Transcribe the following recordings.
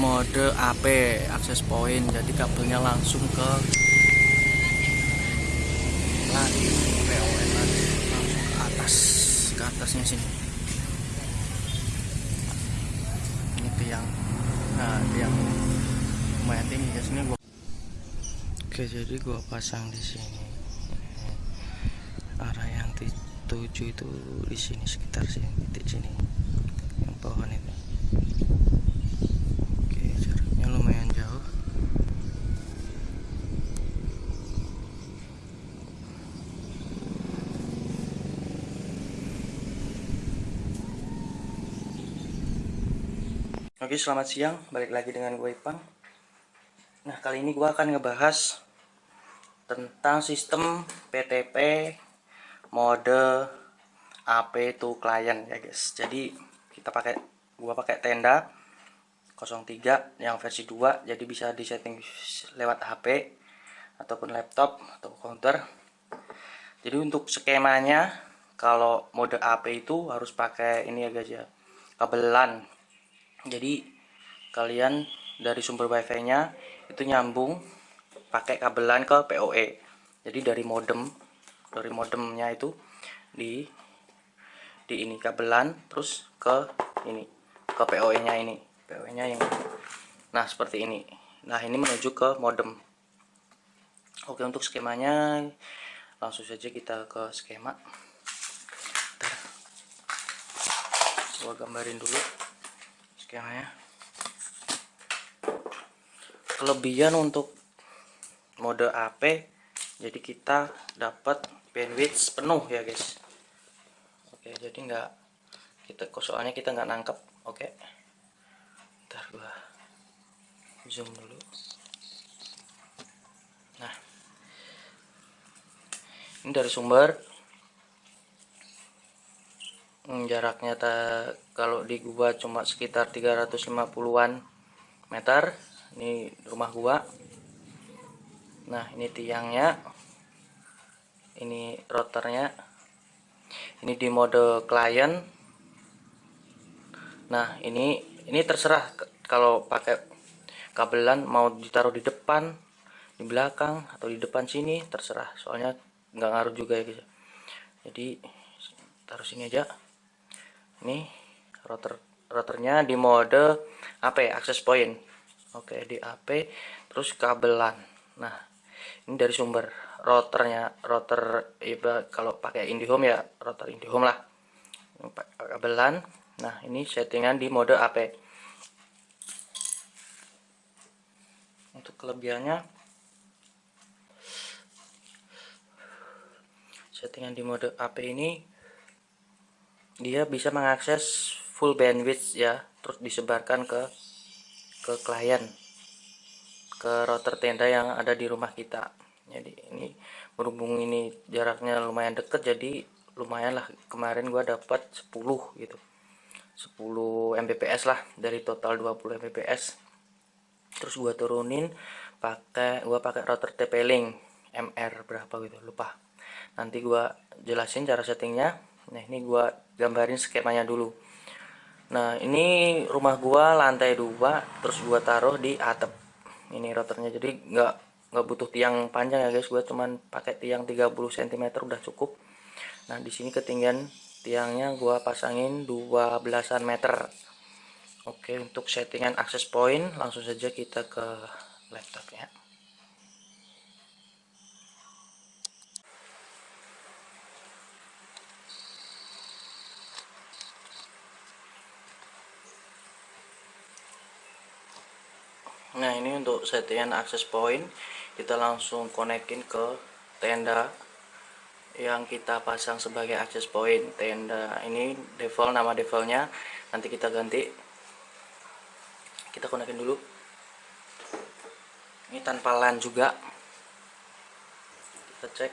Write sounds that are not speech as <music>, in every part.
mode AP akses point jadi kabelnya langsung ke lagi PON langsung ke atas ke atasnya sini. Ini tiang nah tiang lumayan tinggi ya sini gua oke jadi gua pasang di sini. Arah yang tujuh itu di sini sekitar sini titik sini yang pohon itu oke jaraknya lumayan jauh Oke selamat siang. Balik lagi dengan gue Ipang. Nah kali ini gue akan ngebahas tentang sistem PTP mode AP to client ya guys. Jadi kita pakai gua pakai tenda 03 yang versi 2 jadi bisa disetting lewat HP ataupun laptop atau counter. Jadi untuk skemanya kalau mode AP itu harus pakai ini ya guys ya kabelan jadi kalian dari sumber wifi nya itu nyambung pakai kabelan ke PoE jadi dari modem dari modemnya itu di di ini kabelan terus ke ini ke PoE nya ini. PoE nya yang nah seperti ini. Nah ini menuju ke modem. Oke untuk skemanya langsung saja kita ke skema. Bentar. gua gambarin dulu skemanya. Kelebihan untuk mode AP jadi kita dapat bandwidth penuh ya guys. Oke jadi nggak kita soalnya kita nggak nangkep. Oke. Ntar gua zoom dulu. Nah. Ini dari sumber jaraknya tak kalau di gua cuma sekitar 350-an meter. Ini rumah gua. Nah ini tiangnya. Ini rotornya ini di mode client nah ini ini terserah kalau pakai kabelan mau ditaruh di depan di belakang atau di depan sini terserah. Soalnya nggak ngaruh juga ya guys. Jadi taruh sini aja ini rotor rotornya di mode AP access point. Oke di AP terus kabelan. Nah ini dari sumber rotornya rotor iba kalau pakai IndiHome ya rotor IndiHome lah. Kabelan. Nah ini settingan di mode AP untuk kelebihannya settingan di mode AP ini dia bisa mengakses full bandwidth ya terus disebarkan ke ke klien ke router tenda yang ada di rumah kita. Jadi ini berhubung ini jaraknya lumayan deket jadi lumayan lah. Kemarin gua dapat 10 gitu. 10 Mbps lah dari total 20 Mbps. Terus gua turunin pakai gua pakai router TP-Link MR berapa gitu lupa. Nanti gua jelasin cara settingnya nah ini gua gambarin skemanya dulu. Nah ini rumah gua lantai dua terus gua taruh di atap ini routernya jadi nggak nggak butuh tiang panjang ya guys. Gue cuman pakai tiang 30 cm udah cukup. Nah di sini ketinggian tiangnya gue pasangin 12an meter. Oke untuk settingan akses point langsung saja kita ke laptopnya nah ini untuk settingan akses point kita langsung konekin ke tenda yang kita pasang sebagai akses point tenda ini default nama defaultnya. Nanti kita ganti. Kita konekin dulu. Ini tanpa LAN juga. Kita cek.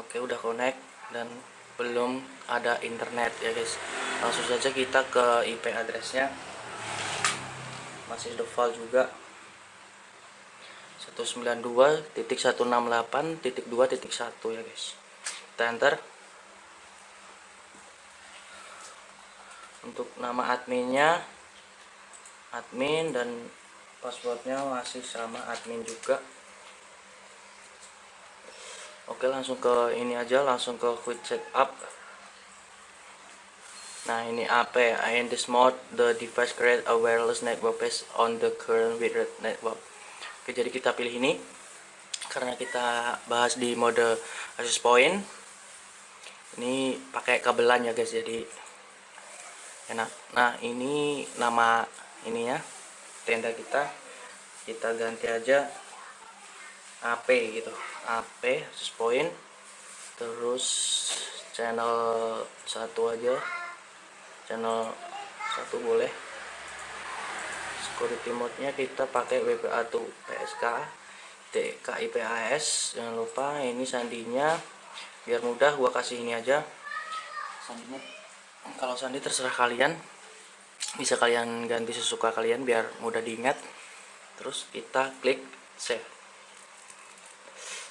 Oke udah connect dan belum ada internet ya guys. Langsung saja kita ke IP addressnya masih default juga. 192.168.2.1 ya guys. Kita enter. Untuk nama adminnya admin dan passwordnya masih sama admin juga. Oke langsung ke ini aja langsung ke quick setup nah ini AP in this mode the device create a wireless network based on the current wired network. Oke jadi kita pilih ini karena kita bahas di mode access point. Ini pakai kabelan ya guys jadi enak. Nah ini nama ini ya tenda kita. Kita ganti aja AP gitu. AP access point. Terus channel satu aja channel satu boleh. Security mode nya kita pakai WPA 2 PSK TKIPAS jangan lupa ini sandinya. Biar mudah gua kasih ini aja. Sandinya kalau sandi terserah kalian. Bisa kalian ganti sesuka kalian biar mudah diingat. Terus kita klik save.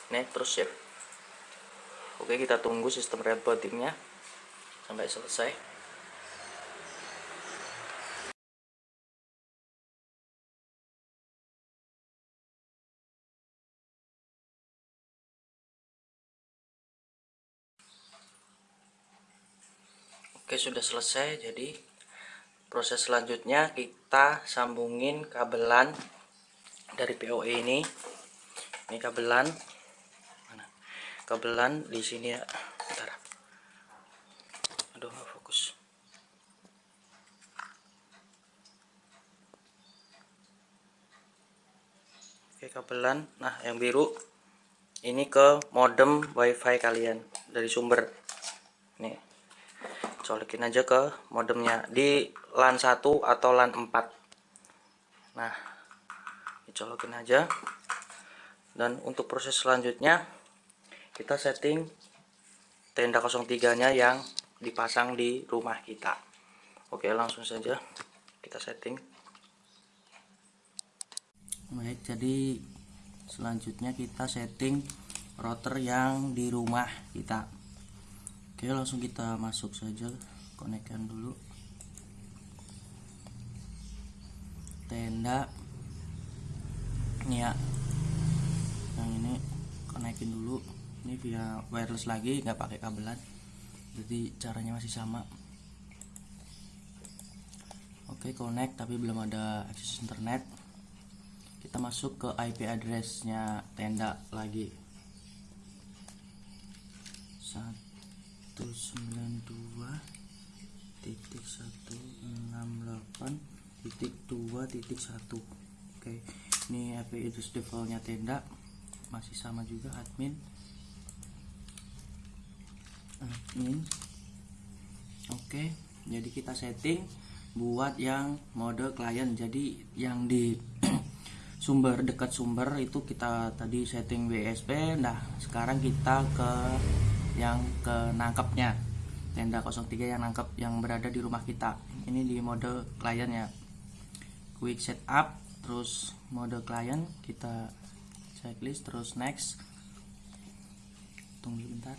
Nih terus save. Oke kita tunggu sistem rebootingnya sampai selesai Oke sudah selesai jadi proses selanjutnya kita sambungin kabelan dari POE ini. Ini kabelan. Mana? Kabelan di sini ya. Bentar. Aduh nggak fokus. Oke kabelan. Nah yang biru. Ini ke modem wifi kalian dari sumber. Nih colokin aja ke modemnya. Di LAN 1 atau LAN 4 nah dicolokin aja. Dan untuk proses selanjutnya kita setting tenda 03 nya yang dipasang di rumah kita. Oke langsung saja kita setting. Baik jadi selanjutnya kita setting router yang di rumah kita oke langsung kita masuk saja konekkan dulu. Tenda. Ini ya. Yang ini konekin dulu. Ini via wireless lagi nggak pakai kabelan. Jadi caranya masih sama. Oke connect tapi belum ada akses internet. Kita masuk ke IP addressnya tenda lagi. Satu. 192.168 titik 2 titik 1 oke ini API itu defaultnya tenda masih sama juga admin. Admin. Oke jadi kita setting buat yang mode klien. Jadi yang di <clears throat> sumber dekat sumber itu kita tadi setting WSP nah sekarang kita ke yang ke nangkepnya tenda 03 yang nangkep yang berada di rumah kita. Ini di mode klien ya. Quick setup terus mode klien kita checklist terus next. Tunggu sebentar.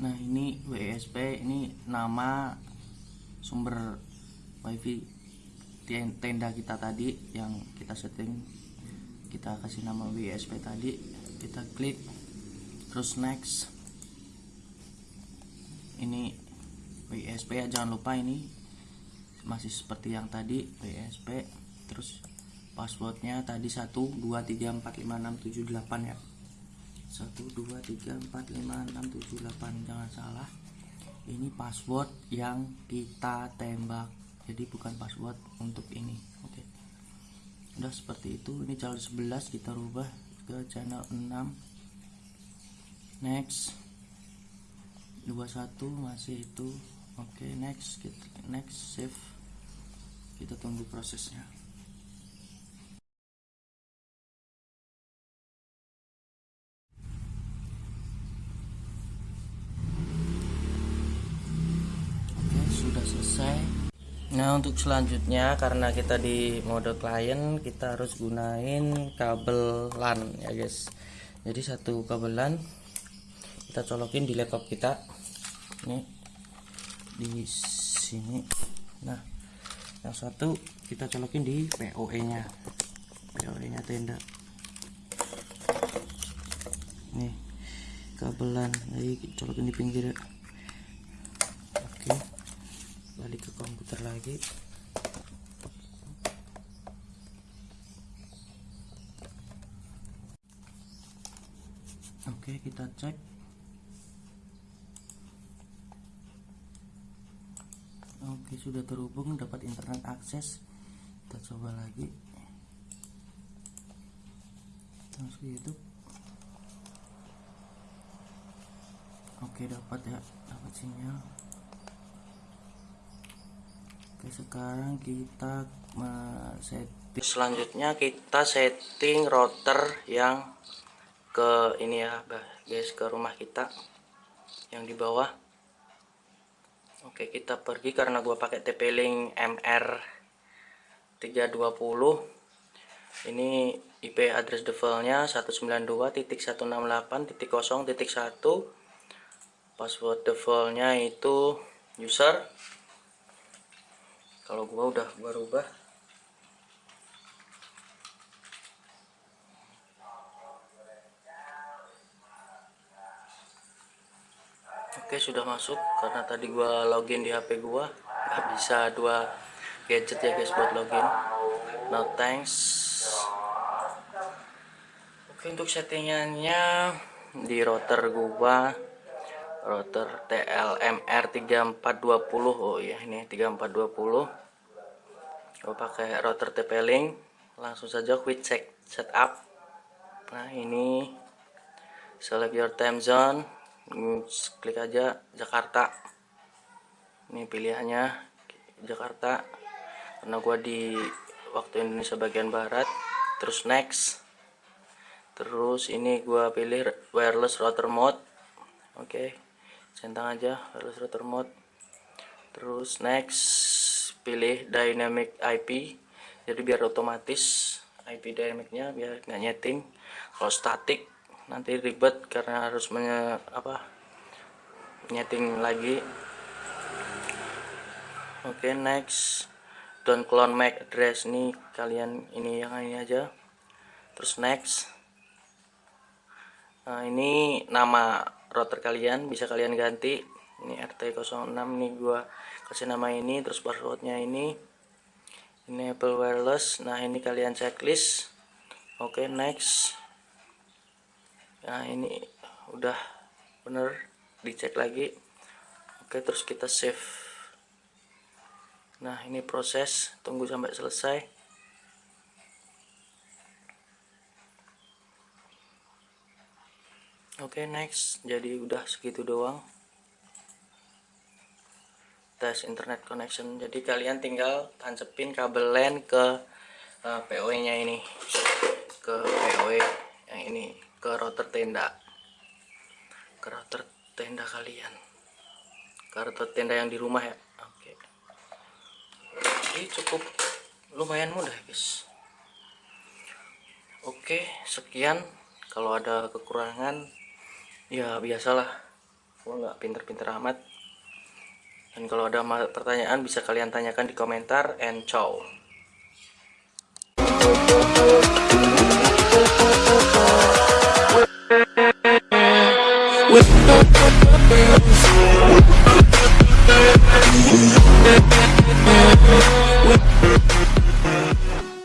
Nah ini WSP ini nama sumber wifi tenda kita tadi yang kita setting kita kasih nama WSP tadi kita klik terus next. Ini WSP ya jangan lupa ini masih seperti yang tadi WSP terus passwordnya tadi 1 2 3 4 5 6 7 8 ya. 1 2 3 4 5 6 7 8 jangan salah. Ini password yang kita tembak jadi bukan password untuk ini. Oke. Okay. udah seperti itu ini channel 11 kita rubah ke channel 6 next. 21 masih itu. Oke okay, next kita next save. Kita tunggu prosesnya. Oke sudah selesai Nah untuk selanjutnya karena kita di mode klien kita harus gunain kabel LAN ya guys. Jadi satu kabelan kita colokin di laptop kita. Ini di sini. Nah yang satu kita colokin di POE nya POE nya tenda nih kabelan lagi colokin di pinggir. Oke balik ke komputer lagi. Oke kita cek. Oke sudah terhubung dapat internet akses. Kita coba lagi. Masuk YouTube oke dapat ya dapat sinyal oke sekarang kita setting. Selanjutnya kita setting router yang ke ini ya guys ke rumah kita. Yang di bawah. Oke kita pergi karena gua pakai TP-Link MR 320 ini IP address defaultnya 192.168.0.1 password defaultnya itu user kalau gua udah gua rubah. Oke sudah masuk. Karena tadi gua login di HP gua nggak bisa dua gadget ya guys buat login. No thanks. Oke untuk settingannya di router gua router TLMR 3420 oh ya ini 3420 gua pakai router TP-Link langsung saja quick check setup. Nah ini. Select your time zone. Klik aja Jakarta. Ini pilihannya Jakarta. Karena gua di waktu Indonesia bagian barat. Terus next. Terus ini gua pilih wireless router mode. Oke. okay. Centang aja wireless router mode. Terus next pilih dynamic IP jadi biar otomatis IP dynamicnya biar nggak nyeting. Kalau static nanti ribet karena harus menye, apa nyeting lagi. Oke okay, next. Don't clone MAC address nih kalian ini yang ini aja. Terus next. Nah ini nama router kalian bisa kalian ganti. Ini RT06 nih gua kasih nama ini terus passwordnya ini. Enable wireless. Nah ini kalian checklist. Oke okay, next. Nah ini udah bener dicek lagi. Oke terus kita save. Nah ini proses tunggu sampai selesai oke next. Jadi udah segitu doang. Tes internet connection. Jadi kalian tinggal tancepin kabel LAN ke uh, POE nya ini. Ke POE yang ini. Ke router tenda. Ke router tenda kalian. Ke router tenda yang di rumah ya. Oke. Jadi cukup lumayan mudah guys. Oke sekian. Kalau ada kekurangan ya biasalah. Gua nggak pinter-pinter amat. Dan kalau ada pertanyaan bisa kalian tanyakan di komentar and ciao